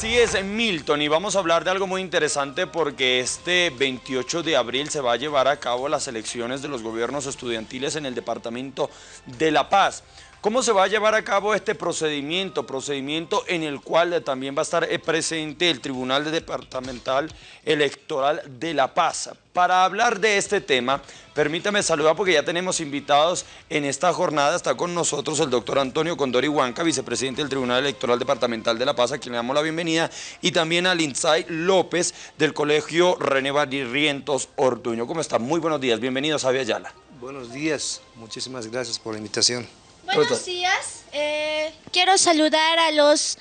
Así es, Milton, y vamos a hablar de algo muy interesante porque este 28 de abril se va a llevar a cabo las elecciones de los gobiernos estudiantiles en el departamento de La Paz. ¿Cómo se va a llevar a cabo este procedimiento? Procedimiento en el cual también va a estar eh, presente el Tribunal Departamental Electoral de La Paz. Para hablar de este tema, permítame saludar porque ya tenemos invitados en esta jornada. Está con nosotros el doctor Antonio Condori Huanca, vicepresidente del Tribunal Electoral Departamental de La Paz, a quien le damos la bienvenida, y también a Lindsay López del Colegio René Barrientos Ortuño. ¿Cómo está? Muy buenos días. Bienvenidos a Ayala. Buenos días. Muchísimas gracias por la invitación. Buenos días. Eh, quiero saludar a los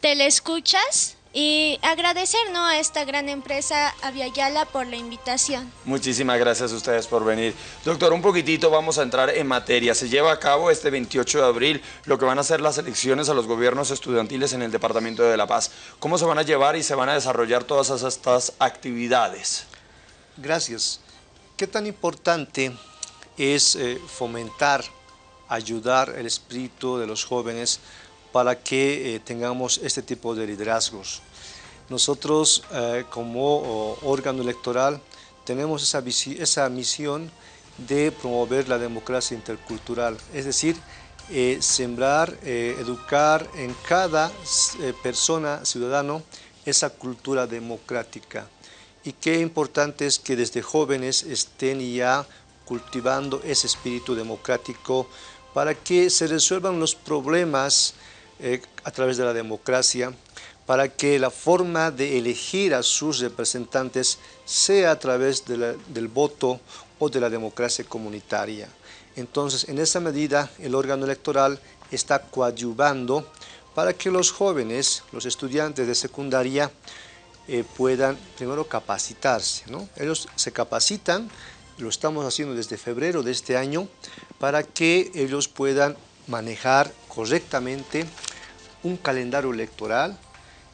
telescuchas y agradecer a esta gran empresa Aviala por la invitación. Muchísimas gracias a ustedes por venir. Doctor, un poquitito vamos a entrar en materia. Se lleva a cabo este 28 de abril lo que van a ser las elecciones a los gobiernos estudiantiles en el Departamento de La Paz. ¿Cómo se van a llevar y se van a desarrollar todas estas actividades? Gracias. ¿Qué tan importante es eh, fomentar ayudar el espíritu de los jóvenes para que eh, tengamos este tipo de liderazgos. Nosotros eh, como órgano electoral tenemos esa, esa, misión de promover la democracia intercultural, es decir, eh, sembrar, educar en cada persona, ciudadano, esa cultura democrática. Y qué importante es que desde jóvenes estén ya cultivando ese espíritu democrático para que se resuelvan los problemas eh, a través de la democracia, para que la forma de elegir a sus representantes sea a través del voto o de la democracia comunitaria. Entonces, en esa medida, el órgano electoral está coadyuvando para que los jóvenes, los estudiantes de secundaria, eh, puedan primero capacitarse. Ellos se capacitan, lo estamos haciendo desde febrero de este año, para que ellos puedan manejar correctamente un calendario electoral,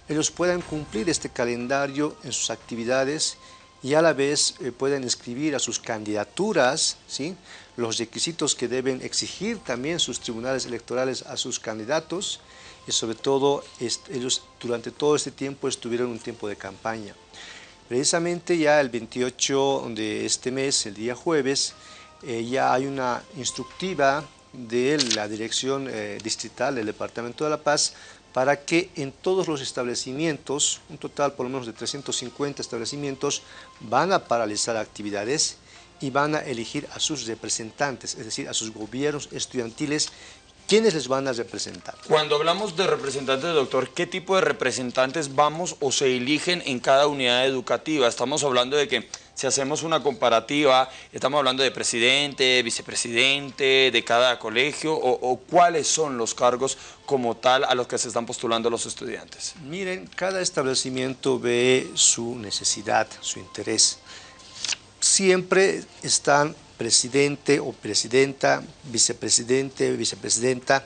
ellos puedan cumplir este calendario en sus actividades y a la vez eh, puedan escribir a sus candidaturas, ¿sí? los requisitos que deben exigir también sus tribunales electorales a sus candidatos y sobre todo ellos durante todo este tiempo estuvieron un tiempo de campaña. Precisamente ya el 28 de este mes, el día jueves, eh, ya hay una instructiva de la Dirección eh, Distrital del Departamento de La Paz para que en todos los establecimientos, un total por lo menos de 350 establecimientos, van a paralizar actividades y van a elegir a sus representantes, es decir, a sus gobiernos estudiantiles ¿Quiénes les van a representar? Cuando hablamos de representantes, doctor, ¿qué tipo de representantes vamos o se eligen en cada unidad educativa? Estamos hablando de que si hacemos una comparativa, estamos hablando de presidente, vicepresidente, de cada colegio, o, cuáles son los cargos como tal a los que se están postulando los estudiantes. Miren, cada establecimiento ve su necesidad, su interés. Siempre están presidente o presidenta, vicepresidente, vicepresidenta.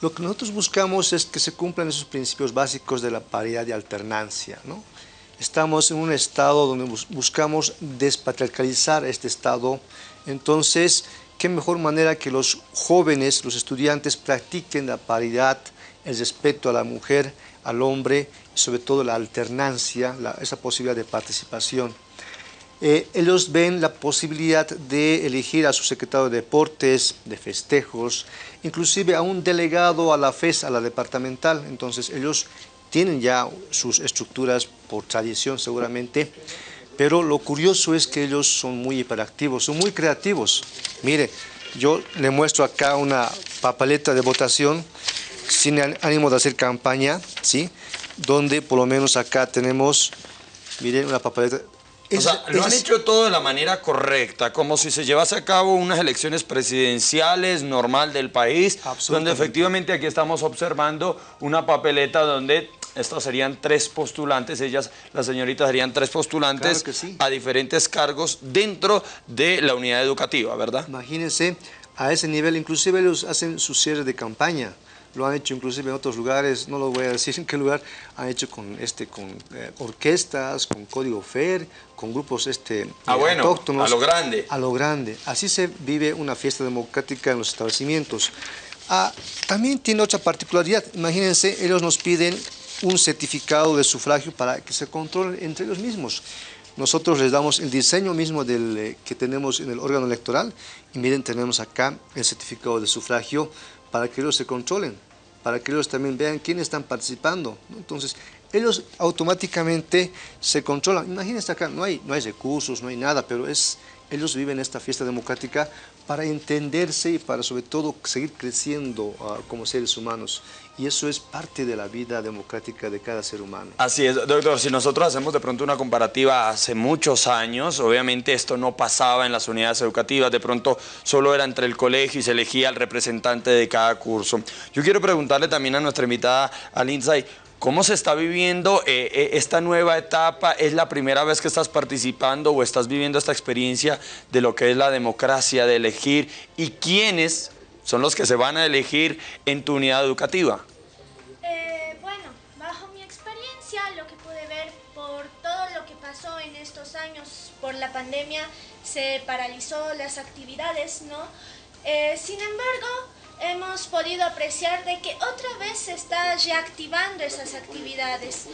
Lo que nosotros buscamos es que se cumplan esos principios básicos de la paridad de alternancia. ¿no? Estamos en un estado donde buscamos despatriarcalizar este estado, entonces, qué mejor manera que los jóvenes, los estudiantes practiquen la paridad, el respeto a la mujer, al hombre, y sobre todo la alternancia, esa posibilidad de participación. Eh, ellos ven la posibilidad de elegir a su secretario de deportes, de festejos, inclusive a un delegado a la FES, a la departamental. Entonces ellos tienen ya sus estructuras por tradición seguramente, pero lo curioso es que ellos son muy hiperactivos, son muy creativos. Mire, yo le muestro acá una papeleta de votación sin ánimo de hacer campaña, ¿sí? Donde por lo menos acá tenemos, miren, una papeleta o sea, lo han hecho todo de la manera correcta, como si se llevase a cabo unas elecciones presidenciales normal del país, donde efectivamente aquí estamos observando una papeleta donde estos serían tres postulantes, ellas, las señoritas serían tres postulantes a diferentes cargos dentro de la unidad educativa, ¿verdad? Imagínense, a ese nivel, inclusive ellos hacen su cierre de campaña, lo han hecho inclusive en otros lugares, no lo voy a decir en qué lugar, han hecho con, este, con eh, orquestas, con código FER, con grupos este, ah, bueno, autóctonos. a lo grande. A lo grande. Así se vive una fiesta democrática en los establecimientos. Ah, también tiene otra particularidad, imagínense, ellos nos piden un certificado de sufragio para que se controlen entre ellos mismos. Nosotros les damos el diseño mismo del, eh, que tenemos en el órgano electoral y miren, tenemos acá el certificado de sufragio para que ellos se controlen, para que ellos también vean quiénes están participando. Entonces, ellos automáticamente se controlan. Imagínense acá, no hay, no hay recursos, no hay nada, pero es, ellos viven esta fiesta democrática para entenderse y para sobre todo seguir creciendo uh, como seres humanos. Y eso es parte de la vida democrática de cada ser humano. Así es, doctor. Si nosotros hacemos de pronto una comparativa hace muchos años, obviamente esto no pasaba en las unidades educativas, de pronto solo era entre el colegio y se elegía el representante de cada curso. Yo quiero preguntarle también a nuestra invitada, al Lindsay, ¿Cómo se está viviendo eh, eh, esta nueva etapa? ¿Es la primera vez que estás participando o estás viviendo esta experiencia de lo que es la democracia, de elegir? ¿Y quiénes son los que se van a elegir en tu unidad educativa? Eh, bueno, bajo mi experiencia, lo que pude ver por todo lo que pasó en estos años por la pandemia, se paralizó las actividades, ¿no? sin embargo, hemos podido apreciar de que otra vez se está reactivando esas actividades.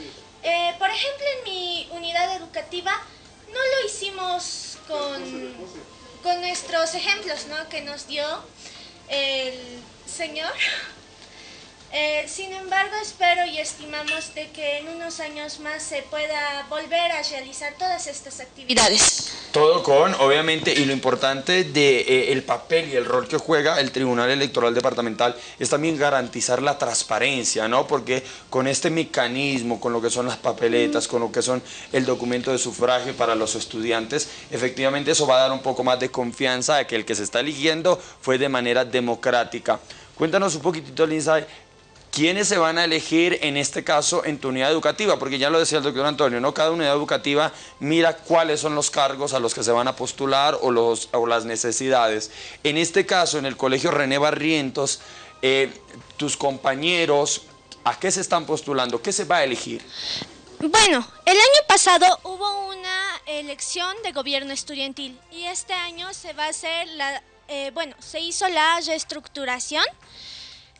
Eh, por ejemplo, en mi unidad educativa no lo hicimos con, con nuestros ejemplos ¿no? que nos dio el señor. Eh, sin embargo, espero y estimamos de que en unos años más se pueda volver a realizar todas estas actividades. Todo con, obviamente, y lo importante de eh, el papel y el rol que juega el Tribunal Electoral Departamental es también garantizar la transparencia, ¿no? Porque con este mecanismo, con lo que son las papeletas, con lo que son el documento de sufragio para los estudiantes, efectivamente eso va a dar un poco más de confianza de que el que se está eligiendo fue de manera democrática. Cuéntanos un poquitito, Lindsay, ¿Quiénes se van a elegir en este caso en tu unidad educativa? Porque ya lo decía el doctor Antonio, ¿no? Cada unidad educativa mira cuáles son los cargos a los que se van a postular o, los, o las necesidades. En este caso, en el colegio René Barrientos, eh, tus compañeros, ¿a qué se están postulando? ¿Qué se va a elegir? Bueno, el año pasado hubo una elección de gobierno estudiantil y este año se va a hacer la, eh, bueno, se hizo la reestructuración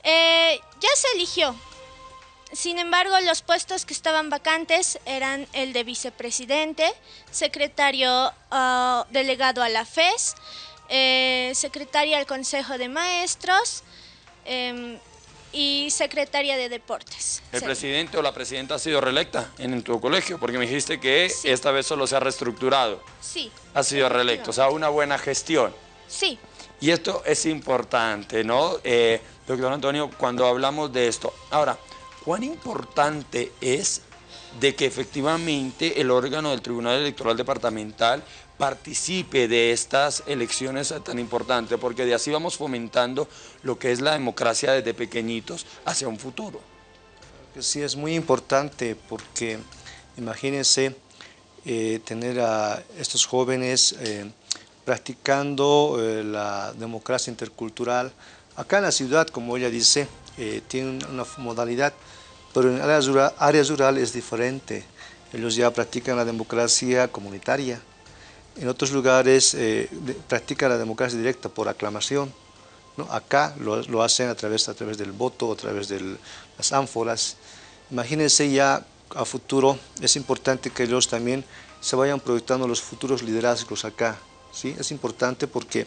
eh, ya se eligió. Sin embargo, los puestos que estaban vacantes eran el de vicepresidente, secretario ah, delegado a la FES, eh, secretaria al Consejo de Maestros em, y secretaria de Deportes. ¿El presidente o la presidenta ha sido reelecta en, tu colegio? Porque me dijiste que esta vez solo se ha reestructurado. Sí. Ha sido reelecto, o sea, una buena gestión. Sí. Y esto es importante, ¿no? Eh, doctor Antonio, cuando hablamos de esto. Ahora, ¿cuán importante es de que efectivamente el órgano del Tribunal Electoral Departamental participe de estas elecciones tan importantes, porque de así vamos fomentando lo que es la democracia desde pequeñitos hacia un futuro. Sí, es muy importante porque imagínense eh, tener a estos jóvenes eh, practicando eh, la democracia intercultural. Acá en la ciudad, como ella dice, eh, tiene una modalidad, pero en áreas, áreas rurales es diferente. Ellos ya practican la democracia comunitaria. En otros lugares eh, practican la democracia directa por aclamación. Acá lo, lo, hacen a través, a través del voto, a través de las ánforas. Imagínense ya a futuro, es importante que ellos también se vayan proyectando los futuros liderazgos acá. ¿Sí? Es importante porque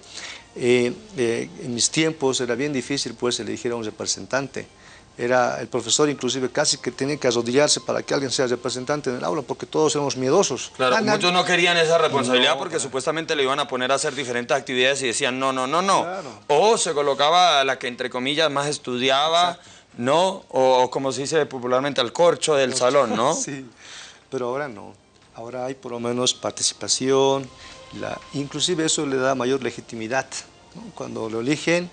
eh, eh, en mis tiempos era bien difícil pues elegir a un representante. Era el profesor inclusive casi que tenía que arrodillarse para que alguien sea representante en el aula porque todos éramos miedosos. Claro, muchos no querían esa responsabilidad porque supuestamente le iban a poner a hacer diferentes actividades y decían no, no, no, no. O se colocaba la que entre comillas más estudiaba, ¿no? O, como se dice popularmente al corcho del salón, ¿no? Sí, pero ahora no. Ahora hay por lo menos participación, inclusive eso le da mayor legitimidad. Cuando lo eligen,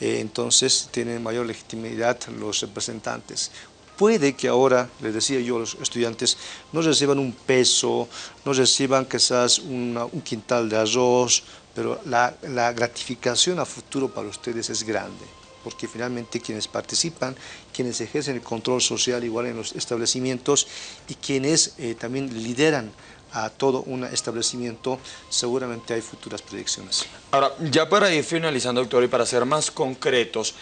eh, entonces tienen mayor legitimidad los representantes. Puede que ahora, les decía yo a los estudiantes, no reciban un peso, no reciban quizás un quintal de arroz, pero la, gratificación a futuro para ustedes es grande porque finalmente quienes participan, quienes ejercen el control social igual en los establecimientos y quienes eh, también lideran a todo un establecimiento, seguramente hay futuras predicciones. Ahora, ya para ir finalizando, doctor, y para ser más concretos,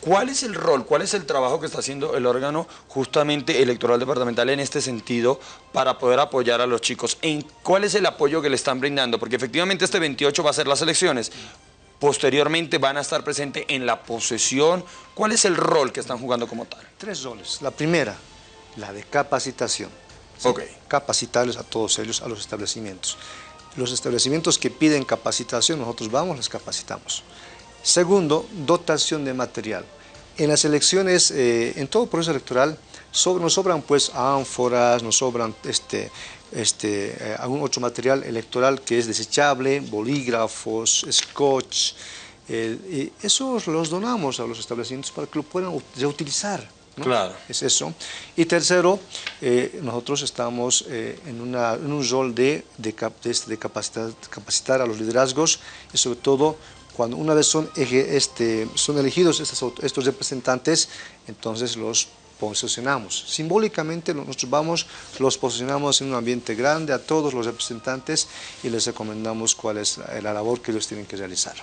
¿Cuál es el rol, cuál es el trabajo que está haciendo el órgano justamente electoral departamental en este sentido para poder apoyar a los chicos? ¿En ¿Cuál es el apoyo que le están brindando? Porque efectivamente este 28 va a ser las elecciones. Posteriormente van a estar presentes en la posesión. ¿Cuál es el rol que están jugando como tal? Tres roles. La primera, la de capacitación. Ok. Capacitarles a todos ellos, a los establecimientos. Los establecimientos que piden capacitación, nosotros vamos, les capacitamos. Segundo, dotación de material. En las elecciones, eh, en todo proceso electoral, nos sobran pues ánforas, nos sobran este, este, eh, algún otro material electoral que es desechable, bolígrafos, scotch, y esos los donamos a los establecimientos para que lo puedan reutilizar. Claro. Es eso. Y tercero, eh, nosotros estamos en, un rol de, de, de, capacitar, capacitar, a los liderazgos y sobre todo cuando una vez son, este, son elegidos estos, estos representantes, entonces los posicionamos. Simbólicamente nosotros vamos, los posicionamos en un ambiente grande a todos los representantes y les recomendamos cuál es la labor que ellos tienen que realizar.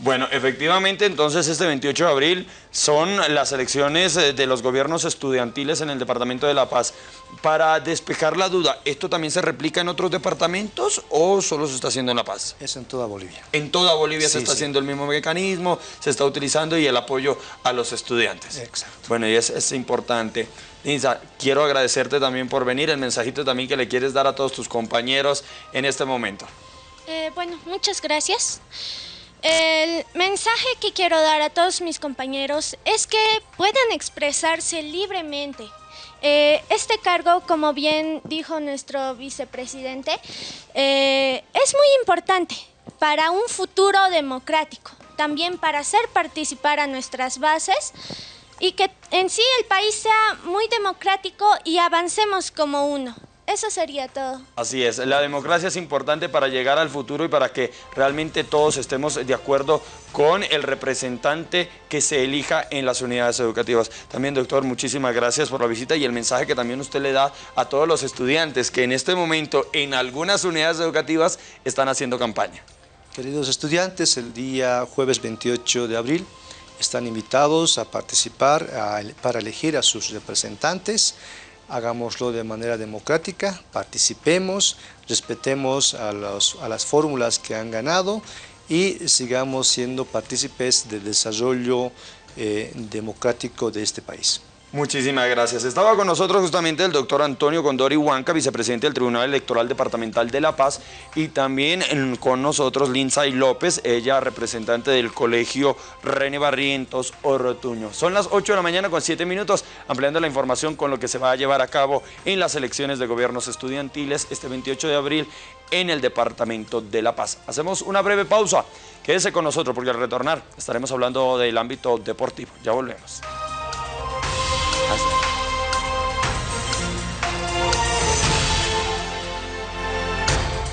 Bueno, efectivamente, entonces este 28 de abril son las elecciones eh, de los gobiernos estudiantiles en el Departamento de La Paz. Para despejar la duda, ¿esto también se replica en otros departamentos o solo se está haciendo en La Paz? Es en toda Bolivia. En toda Bolivia se está haciendo el mismo mecanismo, se está utilizando y el apoyo a los estudiantes. Exacto. Bueno, y es, es importante. Lisa, quiero agradecerte también por venir, el mensajito también que le quieres dar a todos tus compañeros en este momento. Eh, bueno, muchas gracias. El mensaje que quiero dar a todos mis compañeros es que puedan expresarse libremente. Eh, este cargo, como bien dijo nuestro vicepresidente, eh, es muy importante para un futuro democrático, también para hacer participar a nuestras bases y que en sí el país sea muy democrático y avancemos como uno. Eso sería todo. Así es, la democracia es importante para llegar al futuro y para que realmente todos estemos de acuerdo con el representante que se elija en las unidades educativas. También, doctor, muchísimas gracias por la visita y el mensaje que también usted le da a todos los estudiantes que en este momento en algunas unidades educativas están haciendo campaña. Queridos estudiantes, el día jueves 28 de abril están invitados a participar para elegir a sus representantes hagámoslo de manera democrática, participemos, respetemos a, a las fórmulas que han ganado y sigamos siendo partícipes del desarrollo eh, democrático de este país. Muchísimas gracias. Estaba con nosotros justamente el doctor Antonio Condori Huanca, vicepresidente del Tribunal Electoral Departamental de La Paz, y también con nosotros Lindsay López, ella representante del Colegio René Barrientos Orotuño. Son las 8 de la mañana con 7 minutos, ampliando la información con lo que se va a llevar a cabo en las elecciones de gobiernos estudiantiles este 28 de abril en el Departamento de La Paz. Hacemos una breve pausa. Quédese con nosotros porque al retornar estaremos hablando del ámbito deportivo. Ya volvemos.